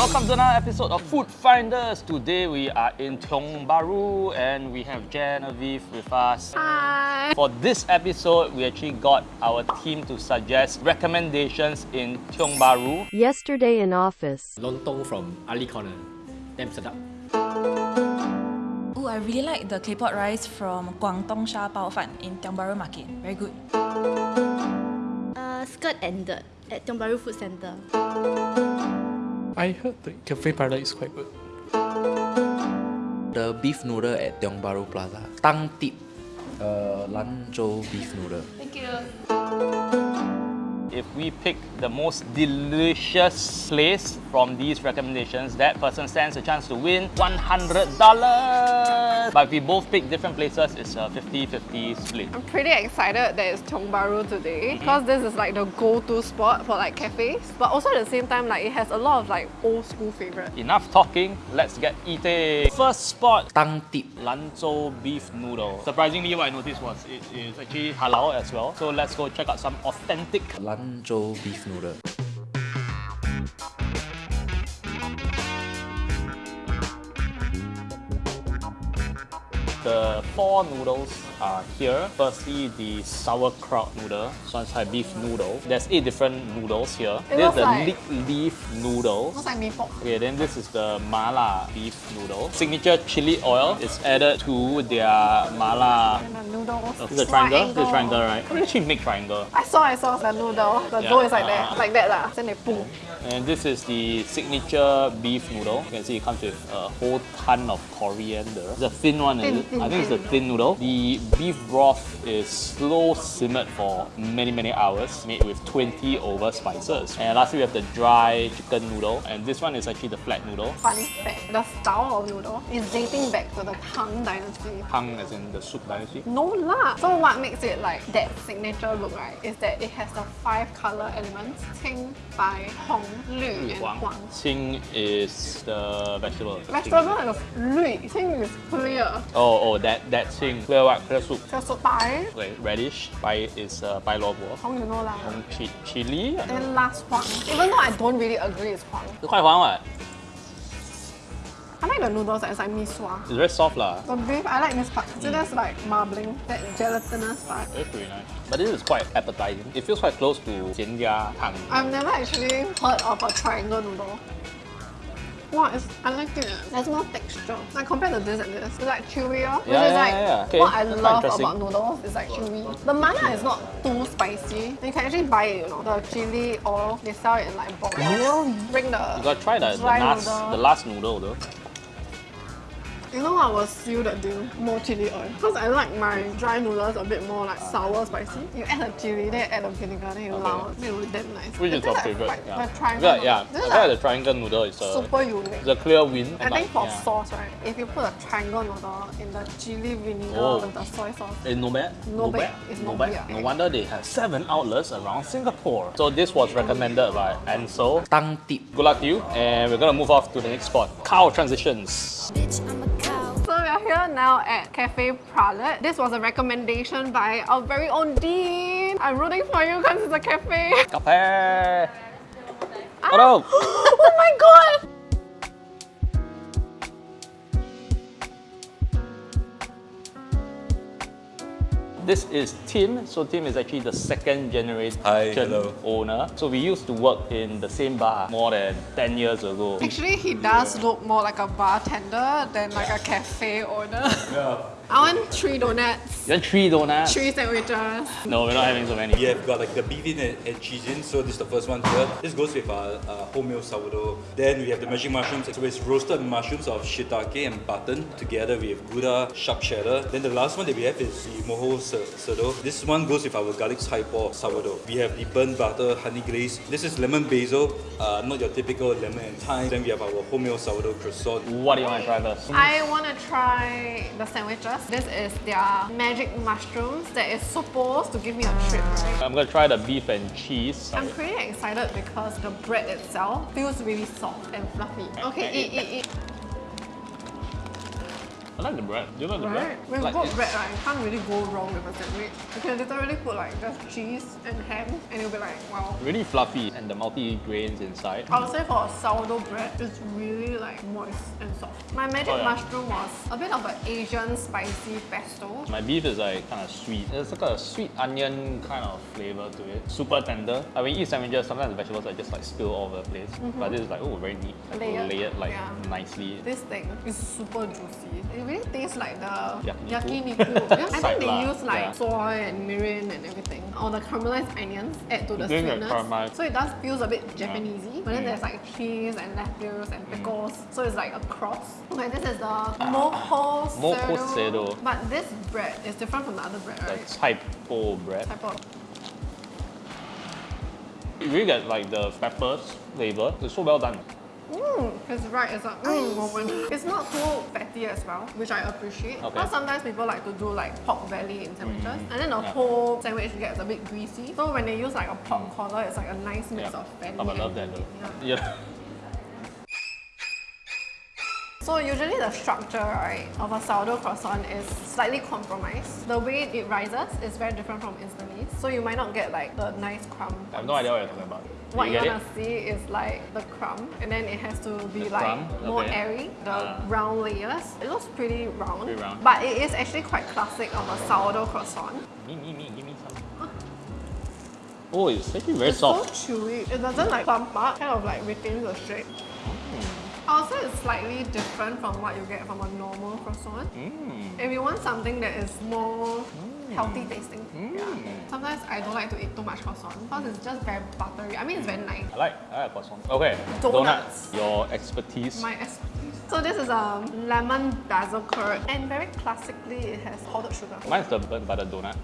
Welcome to another episode of Food Finders. Today we are in Tiong Bahru and we have Genevieve with us. Hi. For this episode, we actually got our team to suggest recommendations in Tiong Bahru. Yesterday in office. lontong from Ali Corner. Damn sedap. Oh, I really like the claypot rice from Guangdong Sha Bao Fan in Tiong Bahru Market. Very good. Uh, skirt and dirt at Tiong Bahru Food Centre. I heard the cafe paradise is quite good. The beef noodle at Tiong Bahru Plaza. Tang Tip. Uh, Lanzhou beef noodle. Thank you. If we pick the most delicious place from these recommendations, that person stands a chance to win $100. But if we both pick different places, it's a 50-50 split. I'm pretty excited that it's Tiong Bahru today mm-hmm. because this is like the go-to spot for like cafes. But also at the same time, like it has a lot of like old school favorites. Enough talking, let's get eating. First spot, Tang Tip. Lanzhou beef noodle. Surprisingly, what I noticed was it is actually halal as well. So let's go check out some authentic Lanzhou beef noodle. The four noodles are here. Firstly, the sauerkraut noodle. This beef noodle. There's eight different noodles here. It this is the like- leek leaf noodle. Looks like mee pok. Okay, then this is the mala beef noodle. Signature chili oil is added to their mala. And the noodles. This is a triangle. This is a triangle, right? How you actually make triangle? I saw, I saw the noodle. The Yeah. dough is like that, Ah. like that lah. Then they pull. And this is the signature beef noodle. You can see it comes with a whole ton of coriander. The thin one, is Thin, it? thin, I think it's the thin. thin noodle. The beef broth is slow simmered for many, many hours, made with 20 over spices. And lastly, we have the dry chicken noodle. And this one is actually the flat noodle. Fun fact, the style of noodle is dating back to the Tang Dynasty. Tang as in the soup dynasty. No lah. So what makes it like that signature look, right, is that it has the five color elements: Qing, Bai, Hong, Lü, and Huang. Qing is the vegetable. Vegetable is Lü, Qing is clear. Oh, oh, that, that Qing. Clear what? Clear soup. Just Bai, Like radish. Bai is uh, bai lo bo. Hong you know lah. Hong chi- chili. Then last Huang. Even though I don't really agree it's Huang. It's quite fun, what? I like the noodles is like mee sua. It's very soft lah. The beef, I like this part. So that's like marbling, that gelatinous part. It's pretty nice. But this is quite appetizing. It feels quite close to jianjia tang. I've never actually heard of a triangle noodle. Wow, it's, I like it. There's more texture. Like compared to this and this, it's like chewier. Oh. Which Yeah, is yeah, like yeah, yeah. Okay, what I that's love about noodles is like chewy. The mala is not too spicy. You can actually buy it, you know. The chili oil, they sell it in like bottles. Bring the You gotta try the, the, dry last, the last noodle though. You know what will seal the deal? More chili oil. Because I like my dry noodles a bit more like sour, spicy. You add the chili, then you add the vinegar, then you Okay. lao. It will be damn nice. Which is your like favorite? fried- Yeah. The triangle yeah, yeah. noodle. This I is like like the triangle noodle is a, super unique. it's a clear win. I think like, for yeah. sauce, right, if you put a triangle noodle in the chili vinegar Oh. with the soy sauce, It's no bad. No bad. It's no not bad. bad. No wonder they have seven outlets around Singapore. So this was recommended by Ansel. Tang Tip. Good luck to you. And we're gonna move off to the next spot. Cow transitions. So we are here now at Cafe Pralet. This was a recommendation by our very own Dean. I'm rooting for you because it's a cafe. Kape. Hello. Ah. oh my god! This is Tim. So Tim is actually the second generation Hi, hello. owner. So we used to work in the same bar more than 10 years ago. Actually, he does look more like a bartender than like a cafe owner. I want three donuts, You want three donuts? three sandwiches. No, we're not having so many. We have got like the beef in and, and cheese in, so this is the first one here. This goes with our uh, wholemeal sourdough. Then we have the magic mushrooms, so it's roasted mushrooms of shiitake and button together with gouda, sharp cheddar. Then the last one that we have is the moho sourdough. This one goes with our garlic hypo sourdough. We have the burnt butter honey glaze. This is lemon basil, uh, not your typical lemon and thyme. Then we have our wholemeal sourdough croissant. What do you want to try first? I want to try the sandwiches. This is their magic mushrooms that is supposed to give me a trip, right? I'm gonna try the beef and cheese. I'm pretty excited because the bread itself feels really soft and fluffy. Okay, eat, eat, eat. I like the bread. Do you like the Right? bread? With Like, good it's- bread, right, you can't really go wrong with a sandwich. You can literally put like just cheese and ham and you'll be like, wow. Really fluffy and the multi grains inside. I would say for a sourdough bread, it's really like moist and soft. My magic Oh, yeah. mushroom was a bit of an Asian spicy pesto. My beef is like kind of sweet. It's like a sweet onion kind of flavor to it. Super tender. I mean, eat sandwiches, sometimes the vegetables are just like spill all over the place. Mm-hmm. But this is like, oh, very neat. Like, Layered. layered like Yeah. nicely. This thing is super juicy. It really tastes like the Yakiniku. yeah, I think they use like yeah. soy and mirin and everything. Or the caramelized onions add to the sweetness. So it does feels a bit Japanesey. But then Mm. there's like cheese and lettuce and pickles. So it's like a cross. Okay, this is the moho Moho sado. sado. But this bread is different from the other bread, The right? typo bread. Type of You really get like the peppers flavor. It's so well done. Mm, it's right, it's a mm moment. It's not too fatty as well, which I appreciate. Okay. Because sometimes people like to do like pork belly in sandwiches, and then the Yeah. whole sandwich gets a bit greasy. So when they use like a pork collar, it's like a nice mix Yeah. of fatty Oh, I love that meat. though. Yeah. Yeah. So usually the structure right of a sourdough croissant is slightly compromised. The way it rises is very different from Instantly. So you might not get like the nice crumb. I have no idea what you're talking about. What you wanna it? see is like the crumb, and then it has to be The like crumb? more Okay. airy, the Ah. round layers. It looks pretty round, Pretty round. but it is actually quite classic of a sourdough croissant. Me, me, me, give me some. Oh, it's actually very it's soft. so chewy. It doesn't like plump up, kind of like retains the shape. Also, it's slightly different from what you get from a normal croissant. Mm. If you want something that is more healthy tasting, yeah. Mm. Sometimes I don't like to eat too much croissant because it's just very buttery. I mean, it's very nice. I like, I like croissant. Okay, Donuts. Your expertise. My expertise. So this is a lemon basil curd and very classically it has powdered sugar. Mine's the burnt butter donut.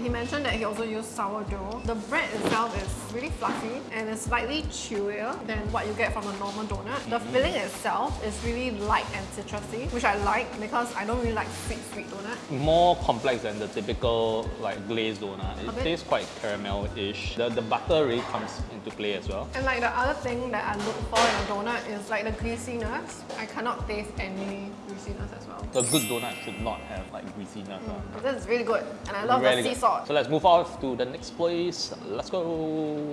He mentioned that he also used sourdough. The bread itself is really fluffy and it's slightly chewier than what you get from a normal donut. The filling itself is really light and citrusy, which I like because I don't really like sweet, sweet donut. More complex than the typical like glazed donut. It tastes quite caramel-ish. The, the butter really comes into play as well. And like the other thing that I look for in a donut is like the greasiness. I cannot taste any greasiness as well. A good donut should not have like greasiness. But mm, This is really good and I love Really the sea salt. So let's move off to the next place. Let's go.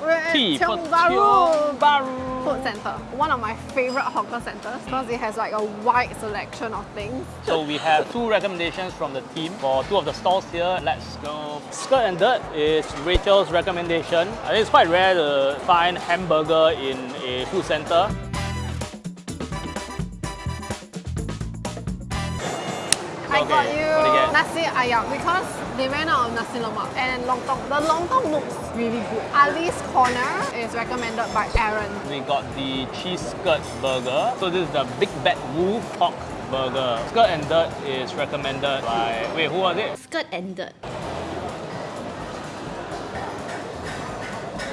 We're at Tiong Bahru Bahru. Food Center. One of my favorite hawker centers because it has like a wide selection of things. So we have two recommendations from the team for two of the stalls here. Let's go. Skirt and Dirt is Rachel's recommendation. I think it's quite rare to find hamburger in a food center. What do you get? nasi ayam because they ran out of nasi lemak and lontong. The lontong looks really good. Ali's Corner is recommended by Aaron. We got the cheese skirt burger. So this is the Big Bad Wolf pork burger. Skirt and Dirt is recommended by, wait, who was it? Skirt and dirt.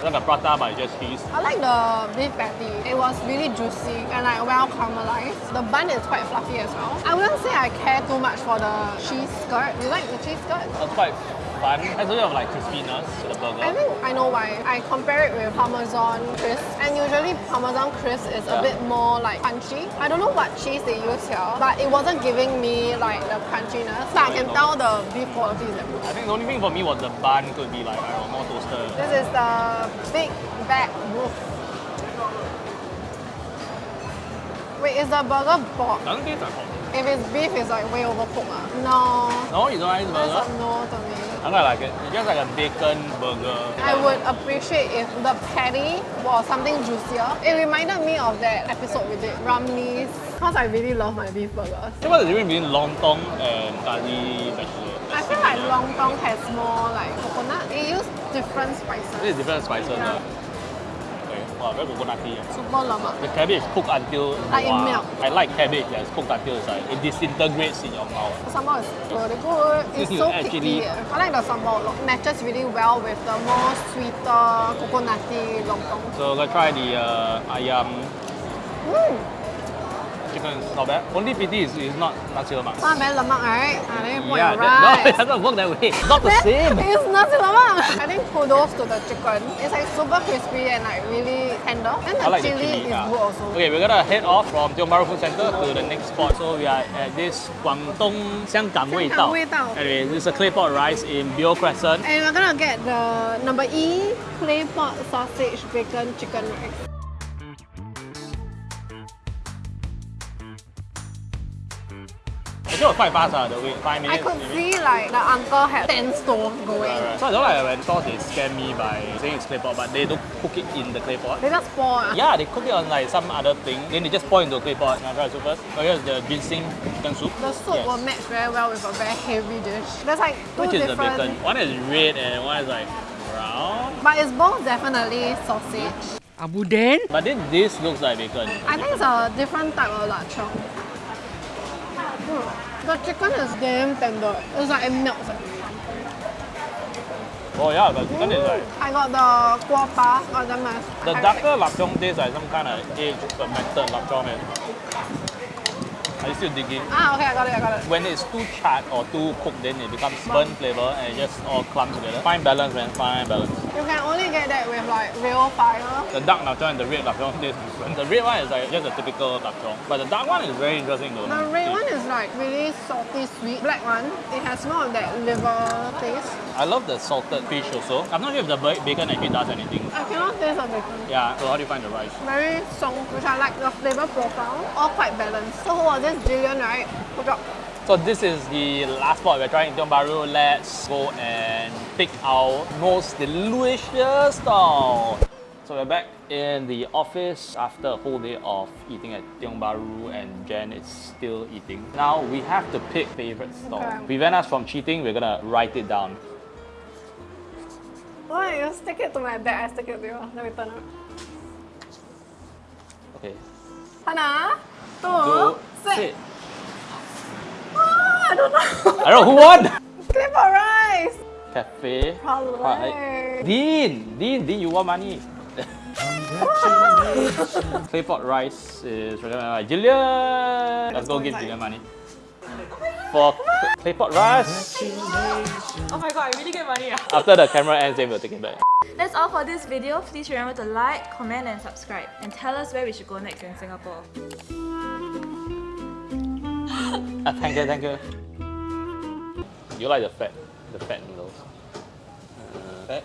Like a prata but just cheese. I like the beef patty. It was really juicy and like well caramelized. The bun is quite fluffy as well. I wouldn't say I care too much for the cheese skirt. You like the cheese skirt? It's quite fun. Has a bit of like crispiness to the burger. I think I know why. I compare it with Parmesan crisp, and usually Parmesan crisp is a bit more like crunchy. I don't know what cheese they use here, but it wasn't giving me like the crunchiness. But I can tell the beef quality is good. I think the only thing for me was the bun could be like, I don't know, more toasted. This is the Big Bad Wolf. Wait, is the burger pork? Doesn't taste like pork. If it's beef, it's like way overcooked. Ah. No, No, you don't like this that's burger? a no to me. I quite like it. It's just like a bacon burger. I would appreciate if the patty was something juicier. It reminded me of that episode we did, Ramly's, because I really love my beef burgers. So what's the difference between lontong and kari vegetable? I feel like lontong has more like coconut. It used different spices. Is different spices. Yeah. Wow, very coconutty. Super lemak. The cabbage cooked until Like wow. melt. I like cabbage that's cooked until it's like it disintegrates in your mouth. The sambal is really good. It's so actually- picky. I like the sambal. It matches really well with the more sweeter coconutty lontong. So let's try the uh, ayam Mm. chicken is not bad. Only pity is, is not nasi lemak. Not bad lemak, right? Yeah, that. No, it doesn't work that way. It's not the same. It's nasi lemak. I think kudos to the chicken. It's like super crispy and like really tender. And the, like chili, the chili, is yeah. good also. Okay, we're gonna head off from Tiong Bahru Food Center to the next spot. So we are at this Guangdong Xianggang Wei Dao. Anyway, this is a claypot rice in Bio Crescent. And we're gonna get the number E claypot sausage bacon chicken rice. Actually, was quite fast, uh, the wait, five I minutes. could maybe. see like the uncle had 10 stoves going. Right, right. So I don't like when sauce they scam me by saying it's clay pot, but they don't cook it in the clay pot. They just pour. ah. Yeah, they cook it on like some other thing, then they just pour into a clay pot. Can I try the soup first? Oh, here's the ginseng chicken soup. The soup Yes. will match very well with a very heavy dish. There's like two Which is the different, bacon? One is red and one is like brown. but it's both definitely sausage. Abu Den? But then this looks like bacon. I think it's a different type of lapchong. Mm. The chicken is damn tender. It's like it melts. Oh yeah, but chicken is like I got the kuah pa, got the nice. the darker lapchong tastes like some kind of aged fermented lapchong. Man. Are you still digging? Ah, okay, I got it, I got it. When it's too charred or too cooked, then it becomes burnt flavor and it just all clumps together. Fine balance, man. Fine balance. You can only get that with like real fire. The dark lapchong and the red lapchong taste different. The red one is like just a typical lapchong, but the dark one is very interesting though. The red one is like really salty sweet. Black one, it has more of that liver taste. I love the salted fish also. I'm not sure if the ba- bacon actually does anything. I cannot taste the bacon. Yeah, so how do you find the rice? Very song, which I like the flavor profile. All quite balanced. So who was this? Jillian, right? Good job. So this is the last spot we're trying in Tiong Bahru. Let's go and pick our most delicious stall. So we're back in the office after a whole day of eating at Tiong Bahru and Jen is still eating. Now we have to pick favorite stall. Okay. Prevent us from cheating, we're gonna write it down. Why you stick it to my back? I stick it to you. Let me turn it. Okay. Hana, two, sit. Ah, I don't know. I don't know who won! Clip or rice? Cafe. Right. Dean! Dean, Dean, you want money? Claypot rice is recommended by Jillian. Let's go give Jillian money. For cl- claypot rice, Oh my god, I really get money. after the camera ends, then we'll take it back. That's all for this video. Please remember to like, comment and subscribe. And tell us where we should go next in Singapore. Ah, thank you, thank you. You like the fat, the fat noodles? fat?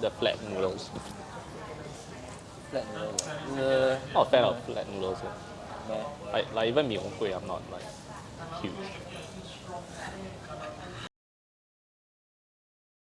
The flat noodles. Flat noodle. Uh, not a fan of flat noodles. eh. Like, like even mee hoon kueh, I'm not like huge.